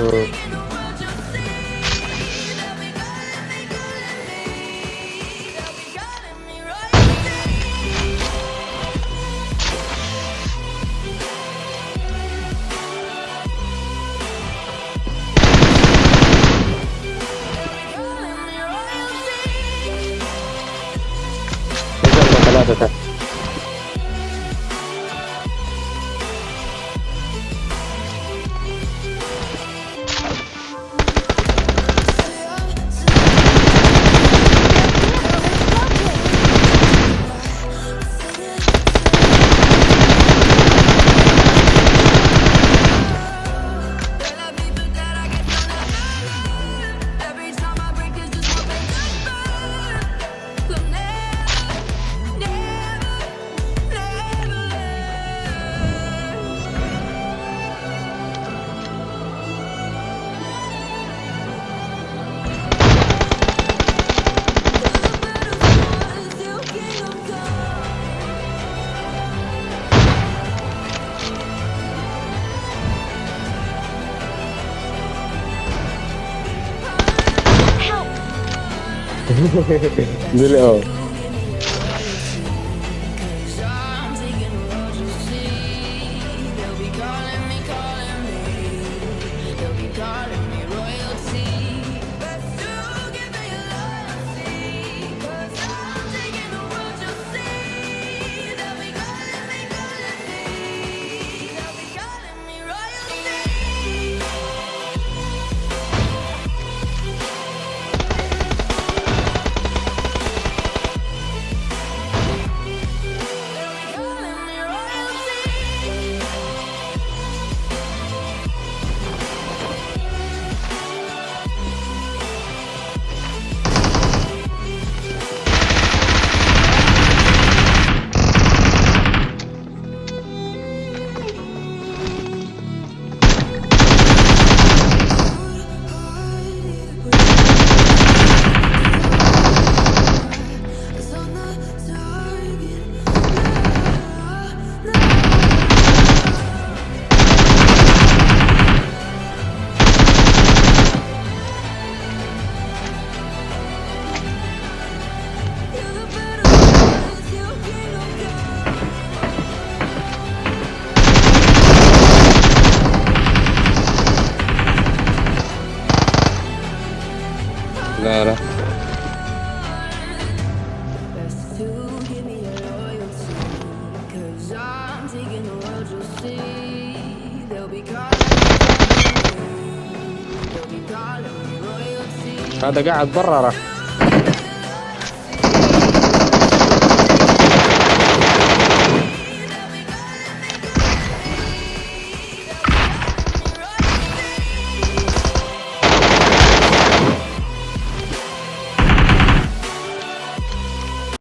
tuh Tetap, tetap. Dili oh. calling me, calling me. They'll be calling لا لا. هذا قاعد برا